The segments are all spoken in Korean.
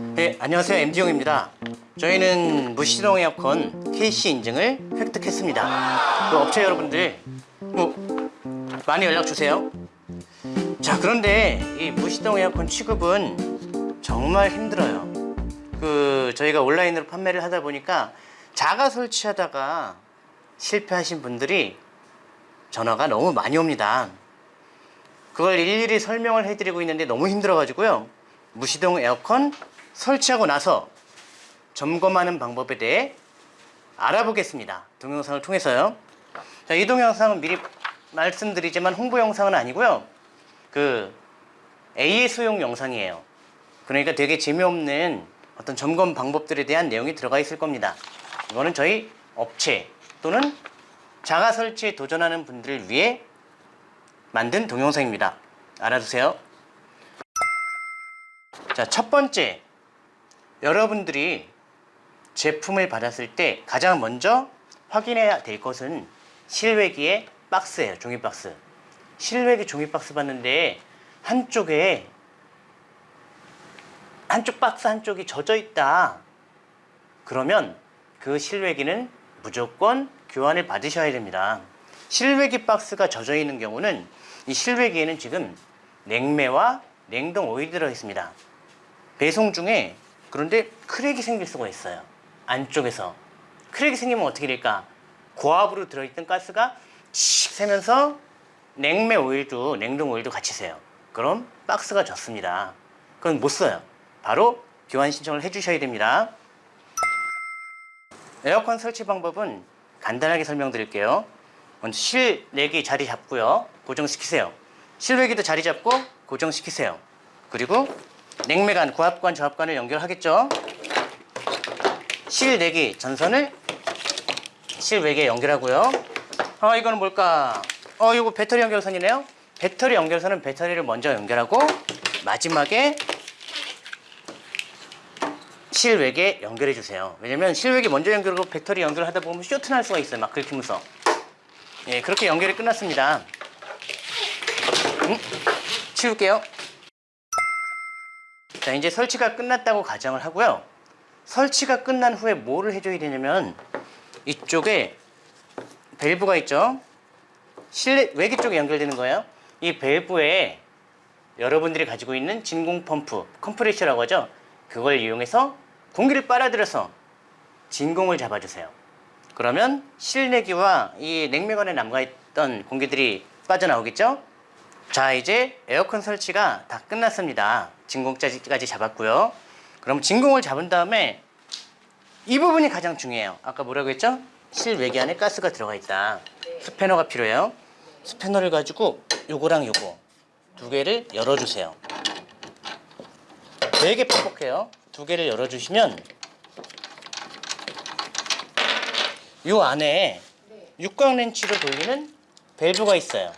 네, 안녕하세요. MD용입니다. 저희는 무시동 에어컨 KC 인증을 획득했습니다. 그 업체 여러분들 뭐 많이 연락 주세요. 자, 그런데 이 무시동 에어컨 취급은 정말 힘들어요. 그 저희가 온라인으로 판매를 하다 보니까 자가 설치하다가 실패하신 분들이 전화가 너무 많이 옵니다. 그걸 일일이 설명을 해드리고 있는데 너무 힘들어 가지고요. 무시동 에어컨 설치하고 나서 점검하는 방법에 대해 알아보겠습니다. 동영상을 통해서요. 자, 이 동영상은 미리 말씀드리지만 홍보 영상은 아니고요. 그 AS용 영상이에요. 그러니까 되게 재미없는 어떤 점검 방법들에 대한 내용이 들어가 있을 겁니다. 이거는 저희 업체 또는 자가 설치에 도전하는 분들을 위해 만든 동영상입니다. 알아두세요. 자, 첫 번째. 여러분들이 제품을 받았을 때 가장 먼저 확인해야 될 것은 실외기의 박스예요. 종이 박스. 실외기 종이 박스 받는데 한쪽에 한쪽 박스 한쪽이 젖어 있다. 그러면 그 실외기는 무조건 교환을 받으셔야 됩니다. 실외기 박스가 젖어 있는 경우는 이 실외기에는 지금 냉매와 냉동 오일이 들어 있습니다. 배송 중에 그런데 크랙이 생길 수가 있어요. 안쪽에서. 크랙이 생기면 어떻게 될까? 고압으로 들어있던 가스가 칙 새면서 냉매 오일도 냉동 오일도 같이 새요. 그럼 박스가 젖습니다. 그건 못 써요. 바로 교환 신청을 해주셔야 됩니다. 에어컨 설치 방법은 간단하게 설명드릴게요. 먼저 실내기 자리 잡고요. 고정시키세요. 실외기도 자리 잡고 고정시키세요. 그리고 냉매관, 고압관, 저압관을 연결하겠죠. 실 내기 전선을 실외기에 연결하고요. 아 이거는 뭘까? 어 이거 배터리 연결선이네요. 배터리 연결선은 배터리를 먼저 연결하고 마지막에 실외기에 연결해 주세요. 왜냐면 실외기 먼저 연결하고 배터리 연결하다 보면 쇼트 날 수가 있어요. 막 긁히면서. 예, 그렇게 연결이 끝났습니다. 음, 치울게요. 자, 이제 설치가 끝났다고 가정을 하고요. 설치가 끝난 후에 뭐를 해줘야 되냐면 이쪽에 밸브가 있죠. 실내 외기 쪽에 연결되는 거예요. 이 밸브에 여러분들이 가지고 있는 진공 펌프, 컴프레셔라고 하죠. 그걸 이용해서 공기를 빨아들여서 진공을 잡아주세요. 그러면 실내기와 이 냉매관에 남아있던 공기들이 빠져나오겠죠? 자 이제 에어컨 설치가 다 끝났습니다. 진공까지 잡았고요. 그럼 진공을 잡은 다음에 이 부분이 가장 중요해요. 아까 뭐라고 했죠? 실외기 안에 가스가 들어가 있다. 스패너가 필요해요. 스패너를 가지고 요거랑 요거 두 개를 열어주세요. 되게 뻑뻑해요. 두 개를 열어주시면 요 안에 육각 렌치로 돌리는 밸브가 있어요.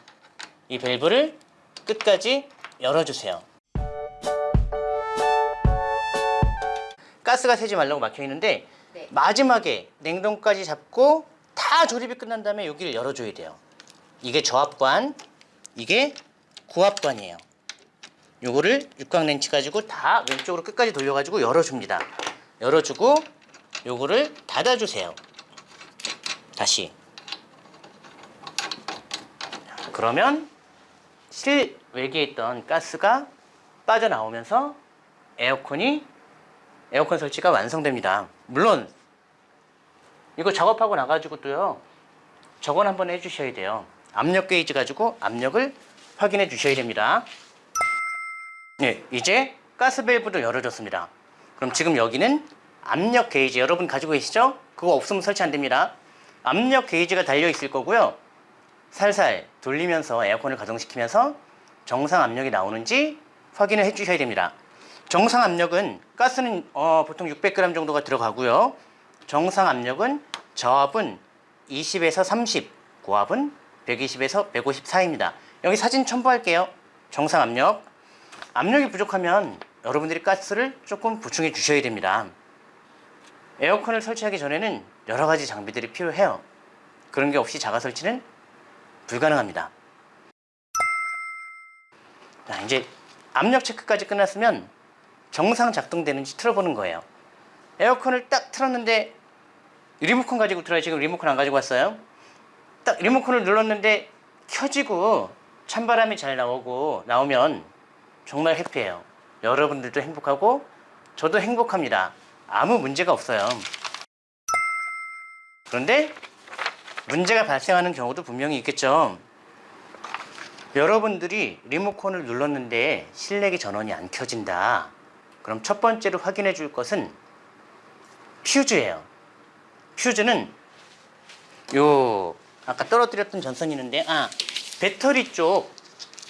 이 밸브를 끝까지 열어주세요. 가스가 새지 말라고 막혀 있는데 네. 마지막에 냉동까지 잡고 다 조립이 끝난 다음에 여기를 열어줘야 돼요. 이게 저압관, 이게 고압관이에요. 요거를 육각 렌치 가지고 다 왼쪽으로 끝까지 돌려가지고 열어줍니다. 열어주고 요거를 닫아주세요. 다시. 그러면 실외기에 있던 가스가 빠져나오면서 에어컨이 에어컨 설치가 완성됩니다. 물론 이거 작업하고 나가지고 또요 저건 한번 해주셔야 돼요. 압력 게이지 가지고 압력을 확인해 주셔야 됩니다. 네, 이제 가스 밸브도 열어줬습니다. 그럼 지금 여기는 압력 게이지 여러분 가지고 계시죠? 그거 없으면 설치 안 됩니다. 압력 게이지가 달려 있을 거고요. 살살 돌리면서 에어컨을 가동시키면서 정상 압력이 나오는지 확인을 해 주셔야 됩니다. 정상 압력은 가스는 어, 보통 600g 정도가 들어가고요. 정상 압력은 저압은 20에서 30, 고압은 120에서 150 사이입니다. 여기 사진 첨부할게요. 정상 압력. 압력이 부족하면 여러분들이 가스를 조금 보충해 주셔야 됩니다. 에어컨을 설치하기 전에는 여러 가지 장비들이 필요해요. 그런 게 없이 자가 설치는 불가능합니다. 자, 이제 압력 체크까지 끝났으면 정상 작동되는지 틀어보는 거예요. 에어컨을 딱 틀었는데 리모컨 가지고 틀어요. 지금 리모컨 안 가지고 왔어요. 딱 리모컨을 눌렀는데 켜지고 찬바람이 잘 나오고 나오면 정말 해피해요. 여러분들도 행복하고 저도 행복합니다. 아무 문제가 없어요. 그런데 문제가 발생하는 경우도 분명히 있겠죠. 여러분들이 리모컨을 눌렀는데 실내기 전원이 안 켜진다. 그럼 첫 번째로 확인해 줄 것은 퓨즈예요. 퓨즈는 요 아까 떨어뜨렸던 전선이 있는데 아 배터리 쪽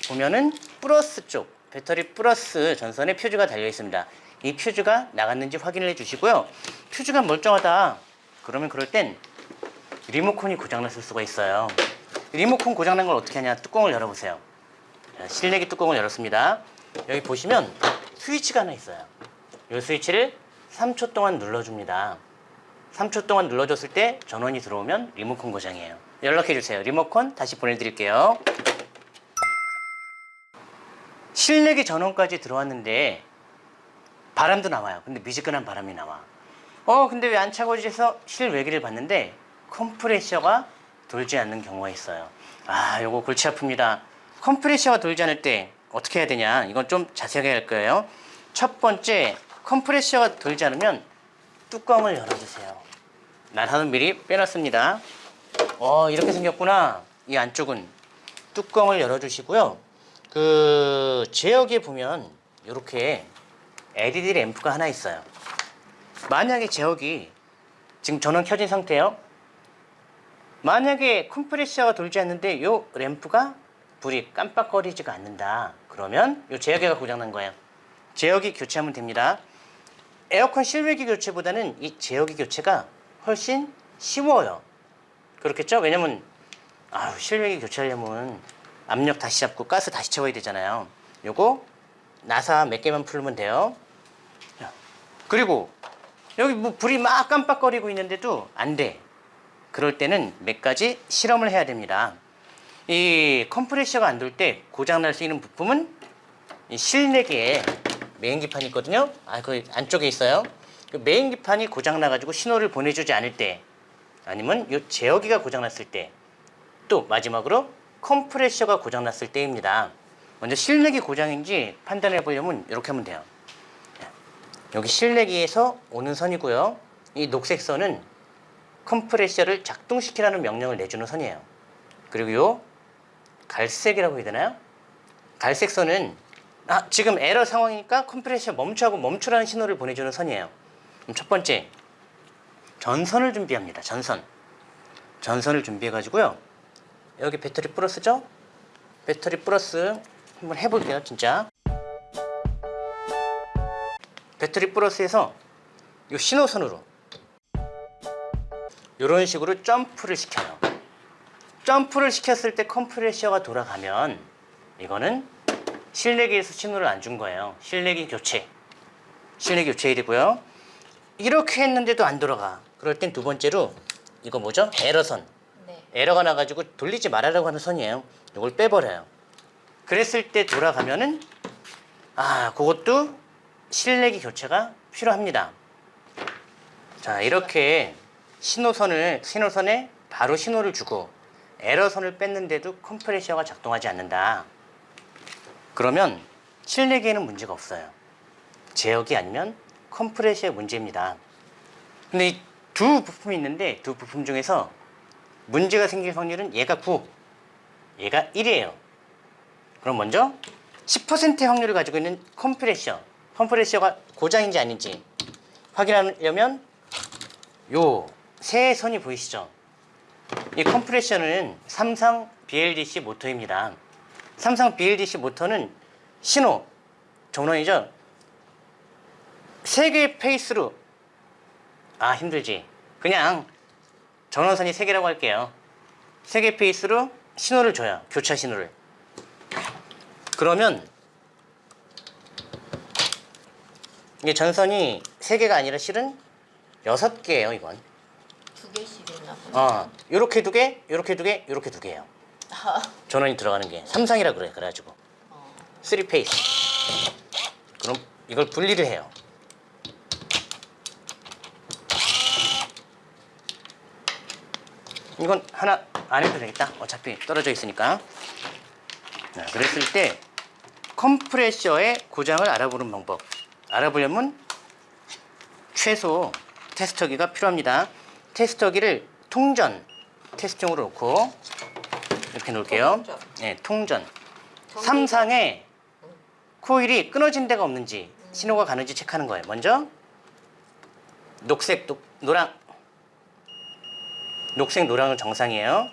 보면은 플러스 쪽 배터리 플러스 전선에 퓨즈가 달려 있습니다. 이 퓨즈가 나갔는지 확인을 해 주시고요. 퓨즈가 멀쩡하다. 그러면 그럴 땐 리모컨이 고장났을 수가 있어요. 리모컨 고장난 걸 어떻게 하냐? 뚜껑을 열어보세요. 자, 실내기 뚜껑을 열었습니다. 여기 보시면 스위치가 하나 있어요. 이 스위치를 3초 동안 눌러줍니다. 3초 동안 눌러줬을 때 전원이 들어오면 리모컨 고장이에요. 연락해 주세요. 리모컨 다시 보내드릴게요. 실내기 전원까지 들어왔는데 바람도 나와요. 근데 미지근한 바람이 나와. 어, 근데 왜 안 차고지 해서 실외기를 봤는데 컴프레셔가 돌지 않는 경우가 있어요. 아, 요거 골치 아픕니다. 컴프레셔가 돌지 않을 때 어떻게 해야 되냐? 이건 좀 자세하게 할 거예요. 첫 번째, 컴프레셔가 돌지 않으면 뚜껑을 열어주세요. 나사는 미리 빼놨습니다. 어, 이렇게 생겼구나. 이 안쪽은 뚜껑을 열어주시고요. 그 제역에 보면 이렇게 LED 램프가 하나 있어요. 만약에 제역이 지금 전원 켜진 상태예요. 만약에 컴프레셔가 돌지 않는데 이 램프가 불이 깜빡거리지가 않는다. 그러면 이 제어기가 고장난 거예요. 제어기 교체하면 됩니다. 에어컨 실외기 교체보다는 이 제어기 교체가 훨씬 쉬워요. 그렇겠죠? 왜냐면 아유, 실외기 교체하려면 압력 다시 잡고 가스 다시 채워야 되잖아요. 요거 나사 몇 개만 풀면 돼요. 자, 그리고 여기 뭐 불이 막 깜빡거리고 있는데도 안 돼. 그럴 때는 몇 가지 실험을 해야 됩니다. 이 컴프레셔가 안 돌 때 고장날 수 있는 부품은 이 실내기에 메인기판이 있거든요. 아, 그 안쪽에 있어요. 그 메인기판이 고장나가지고 신호를 보내주지 않을 때 아니면 이 제어기가 고장났을 때 또 마지막으로 컴프레셔가 고장났을 때입니다. 먼저 실내기 고장인지 판단해 보려면 이렇게 하면 돼요. 여기 실내기에서 오는 선이고요. 이 녹색 선은 컴프레셔를 작동시키라는 명령을 내주는 선이에요. 그리고 요 갈색이라고 해야 되나요? 갈색 선은 아, 지금 에러 상황이니까 컴프레셔 멈추하고 멈추라는 신호를 보내주는 선이에요. 그럼 첫 번째 전선을 준비합니다. 전선. 전선을 준비해 가지고요. 여기 배터리 플러스죠? 배터리 플러스 한번 해볼게요, 진짜. 배터리 플러스에서 이 신호선으로 이런 식으로 점프를 시켜요. 점프를 시켰을 때 컴프레셔가 돌아가면 이거는 실내기에서 신호를 안 준 거예요. 실내기 교체. 실내기 교체해야 되고요. 이렇게 했는데도 안 돌아가. 그럴 땐 두 번째로 이거 뭐죠? 에러선. 네. 에러가 나가지고 돌리지 말아라고 하는 선이에요. 이걸 빼버려요. 그랬을 때 돌아가면은 아 그것도 실내기 교체가 필요합니다. 자 이렇게 신호선을 신호선에 바로 신호를 주고 에러선을 뺐는데도 컴프레셔가 작동하지 않는다. 그러면 실내기에는 문제가 없어요. 제어기 아니면 컴프레셔의 문제입니다. 근데 이 두 부품이 있는데 두 부품 중에서 문제가 생길 확률은 얘가 9, 얘가 1이에요. 그럼 먼저 10%의 확률을 가지고 있는 컴프레셔, 컴프레셔가 고장인지 아닌지 확인하려면 요 세 선이 보이시죠? 이 컴프레셔는 삼상 BLDC 모터입니다. 삼상 BLDC 모터는 신호, 전원이죠? 세 개의 phase로 아 힘들지. 그냥 전원선이 세 개라고 할게요. 세 개 phase로 신호를 줘요. 교차 신호를. 그러면 이게 전선이 세 개가 아니라 실은 여섯 개예요. 이건. 두 개씩 있나 보네. 어, 요렇게 두 개, 요렇게 두 개, 요렇게 두 개예요. 전원이 들어가는 게 삼상이라 그래. 그래가지고 어. three phase. 그럼 이걸 분리를 해요. 이건 하나 안 해도 되겠다. 어차피 떨어져 있으니까. 자, 그랬을 때 컴프레셔의 고장을 알아보는 방법. 알아보려면 최소 테스터기가 필요합니다. 테스터기를 통전 테스트용으로 놓고 이렇게 놓을게요. 통전. 네, 통전. 삼상에 코일이 끊어진 데가 없는지 신호가 가는지 체크하는 거예요. 먼저 녹색, 녹, 노랑 녹색, 노랑은 정상이에요.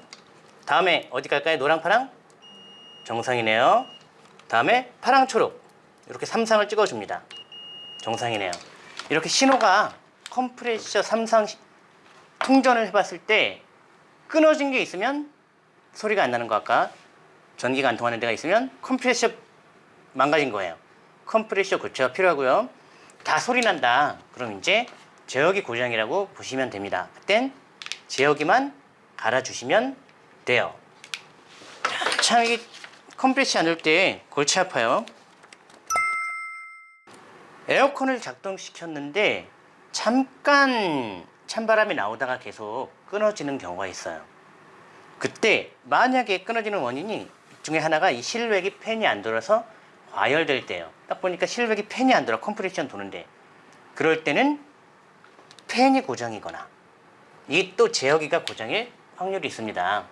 다음에 어디 갈까요? 노랑, 파랑? 정상이네요. 다음에 파랑, 초록 이렇게 삼상을 찍어줍니다. 정상이네요. 이렇게 신호가 컴프레셔 삼상 시- 통전을 해봤을 때 끊어진 게 있으면 소리가 안 나는 거 아까 전기가 안 통하는 데가 있으면 컴프레셔 망가진 거예요. 컴프레셔 교체가 필요하고요. 다 소리 난다. 그럼 이제 제어기 고장이라고 보시면 됩니다. 그땐 제어기만 갈아주시면 돼요. 참 이게 컴프레셔 안될때 골치 아파요. 에어컨을 작동시켰는데 잠깐 찬바람이 나오다가 계속 끊어지는 경우가 있어요. 그때 만약에 끊어지는 원인이 이 중에 하나가 이 실외기 팬이 안 돌아서 과열될 때예요. 딱 보니까 실외기 팬이 안 돌아 컴프레셔 도는데 그럴 때는 팬이 고장이거나 이 또 제어기가 고장일 확률이 있습니다.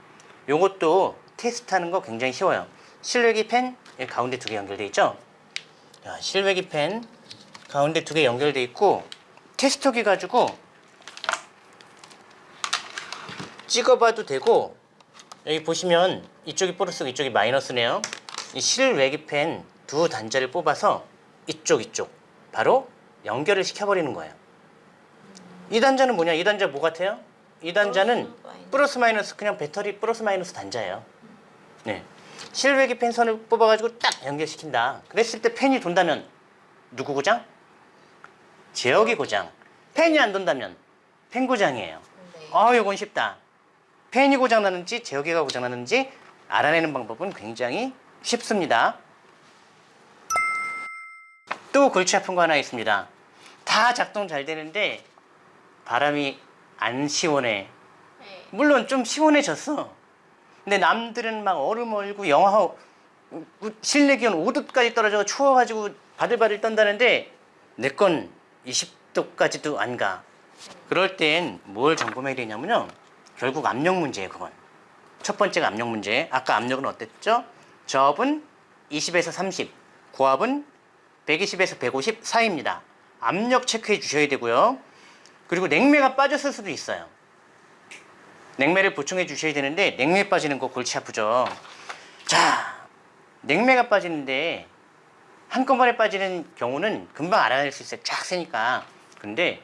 요것도 테스트하는 거 굉장히 쉬워요. 실외기 팬 여기 가운데 두 개 연결돼 있죠? 자, 실외기 팬 가운데 두 개 연결돼 있고 테스터기 가지고 찍어봐도 되고 여기 보시면 이쪽이 플러스고 이쪽이 마이너스네요. 이 실외기펜 두 단자를 뽑아서 이쪽 이쪽 바로 연결을 시켜버리는 거예요. 이 단자는 뭐냐? 이 단자 뭐 같아요? 이 단자는 플러스, 마이너스. 그냥 배터리 플러스 마이너스 단자예요. 네. 실외기 펜 선을 뽑아가지고 딱 연결시킨다. 그랬을 때 펜이 돈다면 누구 고장? 제어기 고장. 펜이 안 돈다면 펜 고장이에요. 네. 아, 이건 쉽다. 팬이 고장 나는지 제어기가 고장 나는지 알아내는 방법은 굉장히 쉽습니다. 또 골치 아픈 거 하나 있습니다. 다 작동 잘 되는데 바람이 안 시원해. 네. 물론 좀 시원해졌어. 근데 남들은 막 얼음 얼고 영하 실내 기온 5도까지 떨어져 추워가지고 바들바들 떤다는데 내 건 20도까지도 안 가. 그럴 땐 뭘 점검해야 되냐면요. 결국 압력 문제예요, 그건. 첫 번째가 압력 문제. 아까 압력은 어땠죠? 저압은 20에서 30, 고압은 120에서 150 사이입니다. 압력 체크해 주셔야 되고요. 그리고 냉매가 빠졌을 수도 있어요. 냉매를 보충해 주셔야 되는데 냉매 빠지는 거 골치 아프죠. 자, 냉매가 빠지는데 한꺼번에 빠지는 경우는 금방 알아낼 수 있어요. 쫙 세니까. 근데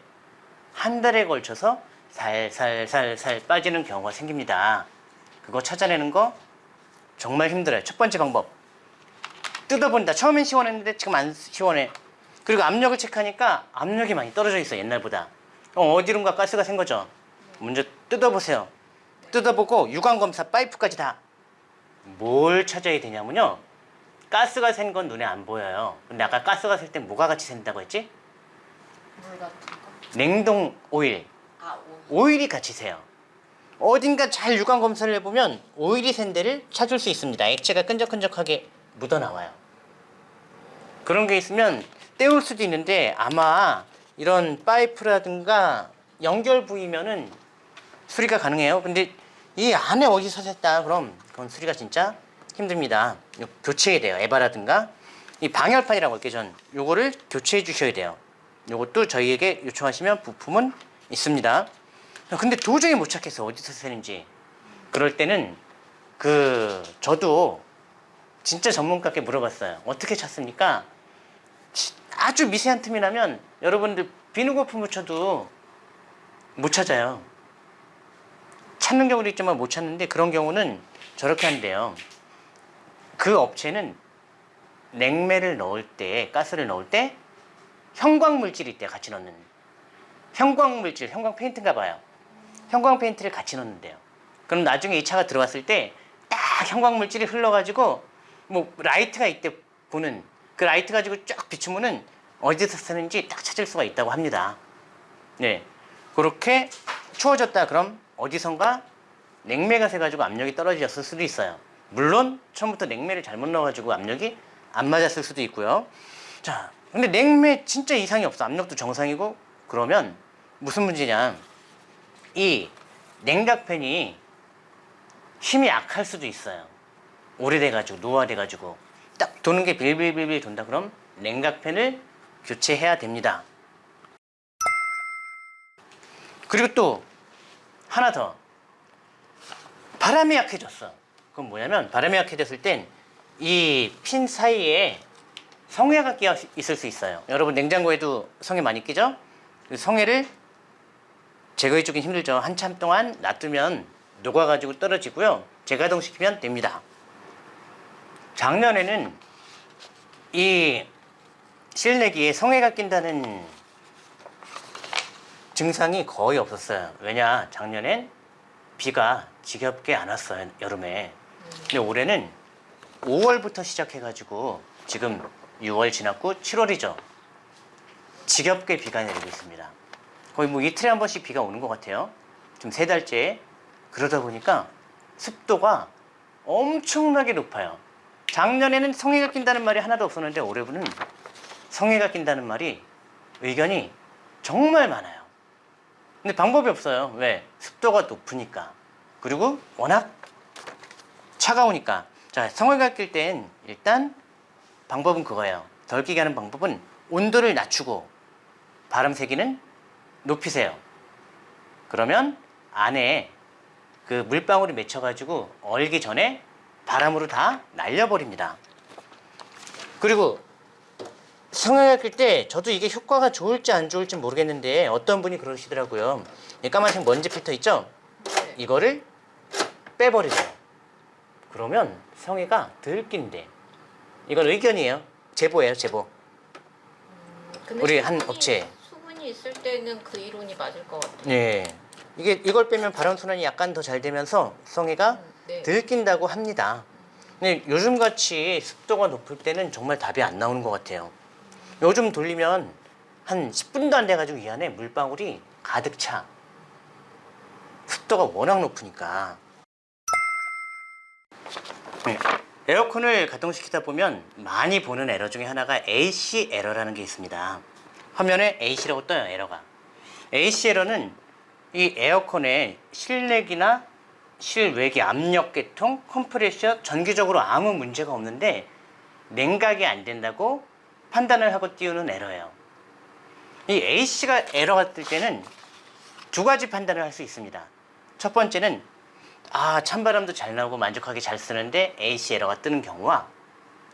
한 달에 걸쳐서 살살살살 빠지는 경우가 생깁니다. 그거 찾아내는 거 정말 힘들어요. 첫 번째 방법. 뜯어본다. 처음엔 시원했는데 지금 안 시원해. 그리고 압력을 체크하니까 압력이 많이 떨어져 있어 옛날보다. 어, 어디론가 가스가 샌 거죠. 먼저 뜯어보세요. 뜯어보고 유관 검사 파이프까지 다. 뭘 찾아야 되냐면요. 가스가 샌 건 눈에 안 보여요. 근데 아까 가스가 셀 때 뭐가 같이 샌다고 했지? 물 같은 거. 냉동 오일. 아, 오. 오일이 같이 새요. 어딘가 잘 유관 검사를 해보면 오일이 샌 데를 찾을 수 있습니다. 액체가 끈적끈적하게 묻어 나와요. 그런 게 있으면 때울 수도 있는데 아마 이런 파이프라든가 연결 부위면은 수리가 가능해요. 근데 이 안에 어디서 샜다 그럼 그건 수리가 진짜 힘듭니다. 교체해야 돼요. 에바라든가 이 방열판이라고 할게요. 전 요거를 교체해 주셔야 돼요. 요것도 저희에게 요청하시면 부품은 있습니다. 근데 도저히 못 찾겠어. 어디서 새는지. 그럴 때는 그 저도 진짜 전문가께 물어봤어요. 어떻게 찾습니까? 치- 아주 미세한 틈이 나면 여러분들 비누 거품 묻혀도 못 찾아요. 찾는 경우도 있지만 못 찾는데 그런 경우는 저렇게 한대요. 그 업체는 냉매를 넣을 때, 가스를 넣을 때 형광 물질이 있대요. 같이 넣는. 형광 물질, 형광 페인트인가 봐요. 형광 페인트를 같이 넣는데요. 그럼 나중에 이 차가 들어왔을 때 딱 형광 물질이 흘러가지고 뭐 라이트가 있대 보는 그 라이트 가지고 쫙 비추면은 어디서 새는지 딱 찾을 수가 있다고 합니다. 네. 그렇게 추워졌다 그럼 어디선가 냉매가 새가지고 압력이 떨어졌을 수도 있어요. 물론 처음부터 냉매를 잘못 넣어가지고 압력이 안 맞았을 수도 있고요. 자, 근데 냉매 진짜 이상이 없어. 압력도 정상이고 그러면 무슨 문제냐? 이 냉각팬이 힘이 약할 수도 있어요. 오래돼가지고 노화돼가지고 딱 도는 게 빌빌빌빌 돈다 그럼 냉각팬을 교체해야 됩니다. 그리고 또 하나 더 바람이 약해졌어. 그건 뭐냐면 바람이 약해졌을 땐 이 핀 사이에 성에가 끼어 있을 수 있어요. 여러분 냉장고에도 성에 많이 끼죠? 그 성에를 제거해 주긴 힘들죠. 한참 동안 놔두면 녹아가지고 떨어지고요. 재가동시키면 됩니다. 작년에는 이 실내기에 성에가 낀다는 증상이 거의 없었어요. 왜냐, 작년엔 비가 지겹게 안 왔어요, 여름에. 근데 올해는 5월부터 시작해 가지고 지금 6월 지났고 7월이죠. 지겹게 비가 내리고 있습니다. 거의 뭐 이틀에 한 번씩 비가 오는 것 같아요. 지금 세 달째. 그러다 보니까 습도가 엄청나게 높아요. 작년에는 성해가 낀다는 말이 하나도 없었는데 올해는 성해가 낀다는 말이 의견이 정말 많아요. 근데 방법이 없어요. 왜? 습도가 높으니까. 그리고 워낙 차가우니까. 자, 성해가 낄 땐 일단 방법은 그거예요. 덜 끼게 하는 방법은 온도를 낮추고 바람 세기는 높이세요. 그러면 안에 그 물방울이 맺혀가지고 얼기 전에 바람으로 다 날려버립니다. 그리고 성형을 낄때 저도 이게 효과가 좋을지 안 좋을지 모르겠는데 어떤 분이 그러시더라고요. 이 까만색 먼지 필터 있죠? 네. 이거를 빼버리세요. 그러면 성애가 덜 낀대. 이건 의견이에요. 제보예요, 제보. 근데 우리 한 수분 이- 업체. 수분이 있을 때는 그 이론이 맞을 것 같아요. 예. 이게 이걸 빼면 바람 순환이 약간 더 잘 되면서 성애가 음, 네. 덜 낀다고 합니다. 근데 요즘 같이 습도가 높을 때는 정말 답이 안 나오는 것 같아요. 요즘 돌리면 한 10분도 안 돼가지고 이 안에 물방울이 가득 차. 습도가 워낙 높으니까. 네. 에어컨을 가동시키다 보면 많이 보는 에러 중에 하나가 AC 에러라는 게 있습니다. 화면에 AC라고 떠요, 에러가. AC 에러는 이 에어컨의 실내기나 실외기 압력 계통, 컴프레셔 전기적으로 아무 문제가 없는데 냉각이 안 된다고 판단을 하고 띄우는 에러예요. 이 AC가 에러가 뜰 때는 두 가지 판단을 할 수 있습니다. 첫 번째는 아 찬바람도 잘 나오고 만족하게 잘 쓰는데 AC 에러가 뜨는 경우와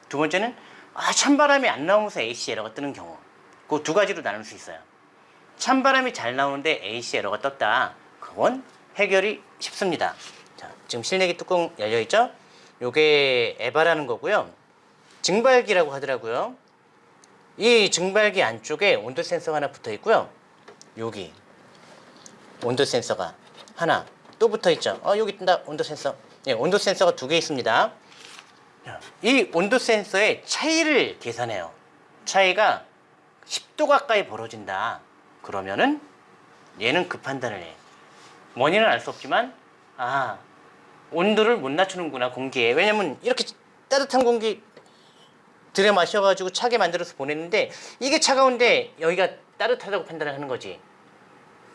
두 번째는 아 찬바람이 안 나오면서 AC 에러가 뜨는 경우 그 두 가지로 나눌 수 있어요. 찬바람이 잘 나오는데 AC 에러가 떴다. 그건 해결이 쉽습니다. 자, 지금 실내기 뚜껑 열려 있죠? 요게 에바라는 거고요. 증발기라고 하더라고요. 이 증발기 안쪽에 온도 센서가 하나 붙어 있고요. 여기 온도 센서가 하나 또 붙어 있죠. 어 여기 있다 온도 센서. 예, 온도 센서가 두 개 있습니다. 자, 이 온도 센서의 차이를 계산해요. 차이가 10도 가까이 벌어진다. 그러면은 얘는 그 판단을 해. 원인은 알 수 없지만 아 온도를 못 낮추는구나 공기에. 왜냐면 이렇게 따뜻한 공기 들여 마셔가지고 차게 만들어서 보냈는데 이게 차가운데 여기가 따뜻하다고 판단을 하는 거지.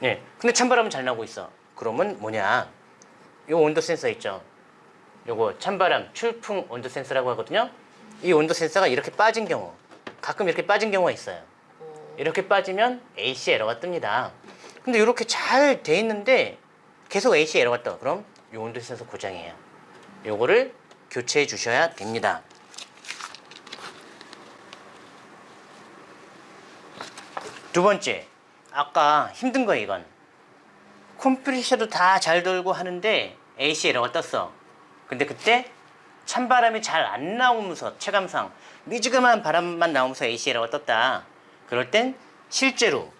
예. 근데 찬바람은 잘 나오고 있어. 그러면 뭐냐? 요 온도 센서 있죠. 요거 찬바람 출풍 온도 센서라고 하거든요. 이 온도 센서가 이렇게 빠진 경우, 가끔 이렇게 빠진 경우가 있어요. 어, 이렇게 빠지면 AC 에러가 뜹니다. 근데 이렇게 잘 돼 있는데 계속 AC 에러가 떠. 그럼 요 온도 센서 고장이에요. 요거를 교체해 주셔야 됩니다. 두 번째, 아까 힘든 거 이건. 컴프레셔도 다 잘 돌고 하는데 AC 에러가 떴어. 근데 그때 찬바람이 잘 안 나오면서 체감상 미지근한 바람만 나오면서 AC 에러가 떴다. 그럴 땐 실제로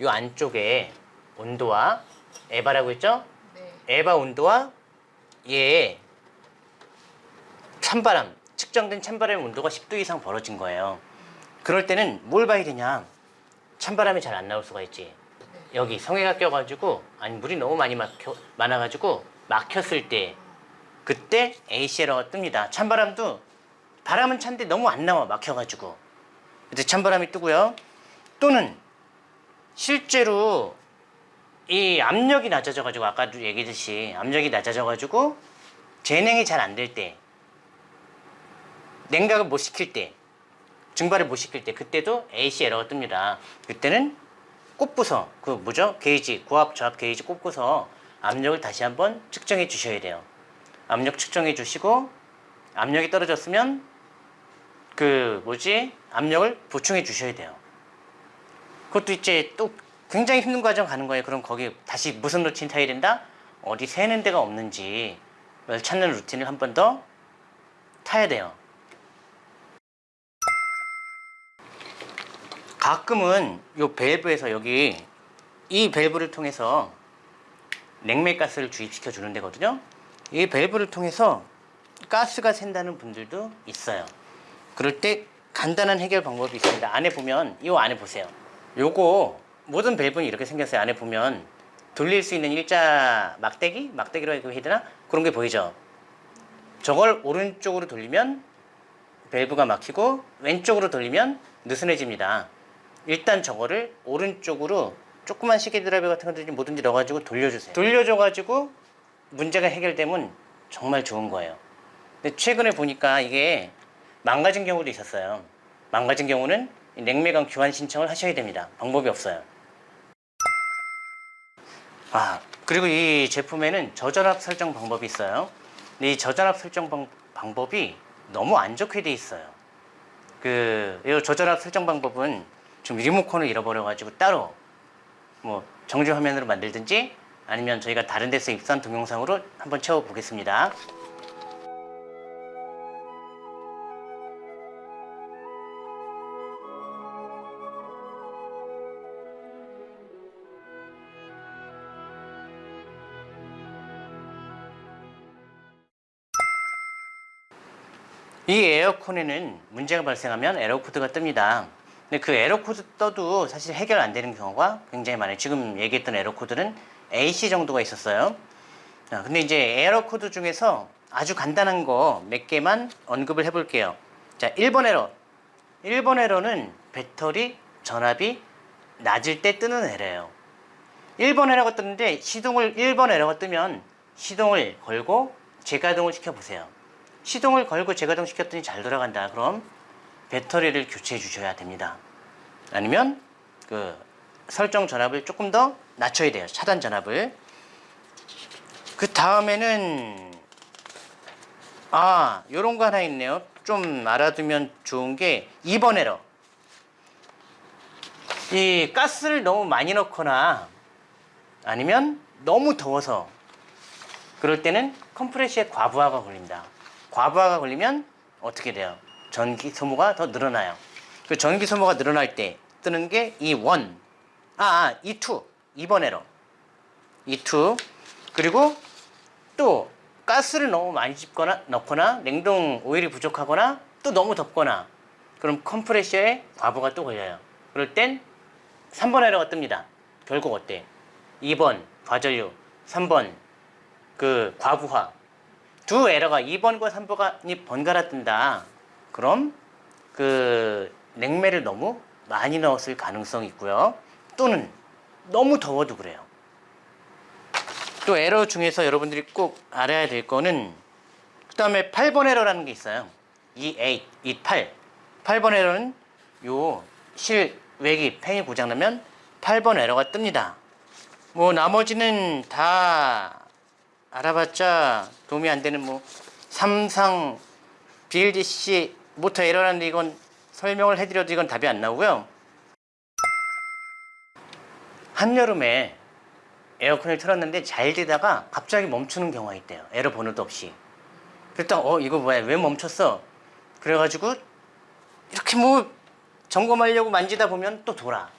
이 안쪽에 온도와 에바라고 했죠? 네. 에바 온도와 얘의 찬바람, 측정된 찬바람의 온도가 10도 이상 벌어진 거예요. 그럴 때는 뭘 봐야 되냐? 찬바람이 잘 안 나올 수가 있지. 여기 성에가 껴가지고 아니 물이 너무 많이 막혀 많아가지고 막혔을 때 그때 AC 에러가 뜹니다. 찬바람도 바람은 찬데 너무 안 나와 막혀가지고 그때 찬바람이 뜨고요. 또는 실제로 이 압력이 낮아져 가지고 아까도 얘기했듯이 압력이 낮아져 가지고 재냉이 잘 안 될 때 냉각을 못 시킬 때 증발을 못 시킬 때 그때도 AC 에러가 뜹니다. 그때는 꼽고서 그 뭐죠? 게이지 고압 저압 게이지 꼽고서 압력을 다시 한번 측정해 주셔야 돼요. 압력 측정해 주시고 압력이 떨어졌으면 그 뭐지? 압력을 보충해 주셔야 돼요. 그것도 이제 또 굉장히 힘든 과정 가는 거예요. 그럼 거기 다시 무슨 루틴 타야 된다? 어디 새는 데가 없는지 그걸 찾는 루틴을 한 번 더 타야 돼요. 가끔은 요 밸브에서 여기 이 밸브를 통해서 냉매 가스를 주입시켜 주는 데거든요. 이 밸브를 통해서 가스가 샌다는 분들도 있어요. 그럴 때 간단한 해결 방법이 있습니다. 안에 보면 이 안에 보세요. 요거 모든 밸브는 이렇게 생겼어요. 안에 보면 돌릴 수 있는 일자 막대기? 막대기로 해야 되나? 그런 게 보이죠? 저걸 오른쪽으로 돌리면 밸브가 막히고 왼쪽으로 돌리면 느슨해집니다. 일단 저거를 오른쪽으로 조그만 시계 드라이버 같은 거든지 뭐든지 넣어가지고 돌려주세요. 돌려줘가지고 문제가 해결되면 정말 좋은 거예요. 근데 최근에 보니까 이게 망가진 경우도 있었어요. 망가진 경우는 이 냉매관 교환 신청을 하셔야 됩니다. 방법이 없어요. 아 그리고 이 제품에는 저전압 설정 방법이 있어요. 근데 이 저전압 설정 방, 방법이 너무 안 좋게 돼 있어요. 그, 이 저전압 설정 방법은 지금 리모컨을 잃어버려가지고 따로 뭐 정지 화면으로 만들든지 아니면 저희가 다른 데서 입수한 동영상으로 한번 채워보겠습니다. 이 에어컨에는 문제가 발생하면 에러 코드가 뜹니다. 근데 그 에러 코드 떠도 사실 해결 안 되는 경우가 굉장히 많아요. 지금 얘기했던 에러 코드는 AC 정도가 있었어요. 자, 근데 이제 에러 코드 중에서 아주 간단한 거 몇 개만 언급을 해볼게요. 자, 1번 에러. 1번 에러는 배터리 전압이 낮을 때 뜨는 에러예요. 1번 에러가 뜨는데 시동을 1번 에러가 뜨면 시동을 걸고 재가동을 시켜보세요. 시동을 걸고 재가동 시켰더니 잘 돌아간다. 그럼 배터리를 교체해 주셔야 됩니다. 아니면 그 설정 전압을 조금 더 낮춰야 돼요. 차단 전압을. 그 다음에는 아 요런 거 하나 있네요. 좀 알아두면 좋은 게 2번 에러. 이 가스를 너무 많이 넣거나 아니면 너무 더워서 그럴 때는 컴프레셔에 과부하가 걸립니다. 과부하가 걸리면 어떻게 돼요? 전기 소모가 더 늘어나요. 그 전기 소모가 늘어날 때 뜨는 게 E one, 아, 아, E two, 2번 에러. E two. 그리고 또 가스를 너무 많이 집거나 넣거나 냉동 오일이 부족하거나 또 너무 덥거나 그럼 컴프레셔에 과부하가 또 걸려요. 그럴 땐 3번 에러가 뜹니다. 결국 어때? 2번 과전류, 3번 그 과부하. 두 에러가 2번과 3번이 번갈아 뜬다. 그럼 그 냉매를 너무 많이 넣었을 가능성이 있고요. 또는 너무 더워도 그래요. 또 에러 중에서 여러분들이 꼭 알아야 될 거는 그 다음에 8번 에러라는 게 있어요. 28, 28. 8번 에러는 요 실외기 팬이 고장나면 8번 에러가 뜹니다. 뭐 나머지는 다 알아봤자 도움이 안 되는 뭐 삼상 BLDC 모터 에러라는데 이건 설명을 해드려도 이건 답이 안 나오고요. 한여름에 에어컨을 틀었는데 잘 되다가 갑자기 멈추는 경우가 있대요. 에러 번호도 없이. 그랬더니 어 이거 뭐야 왜 멈췄어? 그래가지고 이렇게 뭐 점검하려고 만지다 보면 또 돌아.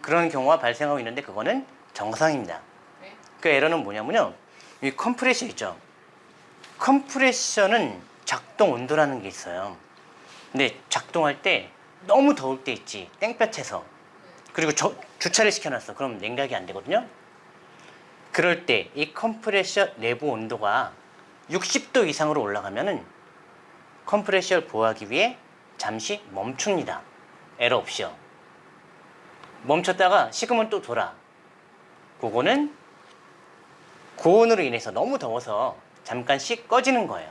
그런 경우가 발생하고 있는데 그거는 정상입니다. 네. 그 에러는 뭐냐면요. 이 컴프레셔 있죠. 컴프레셔는 작동 온도라는 게 있어요. 근데 작동할 때 너무 더울 때 있지 땡볕에서. 그리고 저- 주차를 시켜놨어. 그럼 냉각이 안 되거든요. 그럴 때 이 컴프레셔 내부 온도가 60도 이상으로 올라가면 은 컴프레셔를 보호하기 위해 잠시 멈춥니다. 에러 없이요. 멈췄다가 식으면 또 돌아. 그거는 고온으로 인해서 너무 더워서 잠깐씩 꺼지는 거예요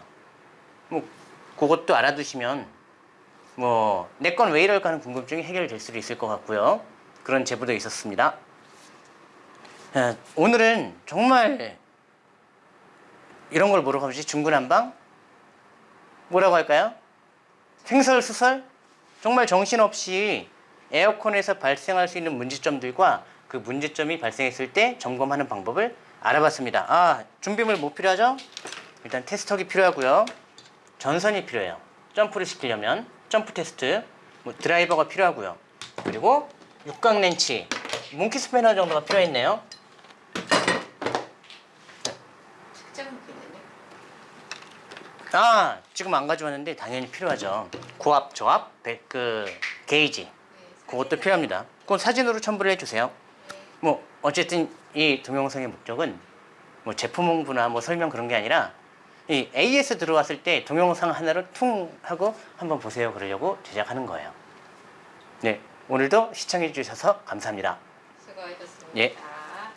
뭐 그것도 알아두시면 뭐 내 건 왜 이럴까 하는 궁금증이 해결될 수도 있을 것 같고요. 그런 제보도 있었습니다. 아, 오늘은 정말 이런 걸 하지? 중구난방? 뭐라고 할까요? 횡설수설? 정말 정신없이 에어컨에서 발생할 수 있는 문제점들과 그 문제점이 발생했을 때 점검하는 방법을 알아봤습니다. 아, 준비물 뭐 필요하죠? 일단 테스터기 필요하고요. 전선이 필요해요. 점프를 시키려면 점프 테스트, 뭐 드라이버가 필요하고요. 그리고 육각 렌치, 몽키 스패너 정도가 필요했네요. 아, 지금 안 가져왔는데 당연히 필요하죠. 고압, 저압, 배- 그 게이지, 네, 그것도 필요합니다. 그건 사진으로 첨부를 해주세요. 네. 뭐 어쨌든 이 동영상의 목적은 뭐 제품 홍보나 뭐 설명 그런 게 아니라 이 AS 들어왔을 때 동영상 하나를 퉁 하고 한번 보세요 그러려고 제작하는 거예요. 네, 오늘도 시청해 주셔서 감사합니다. 수고하셨습니다. 예.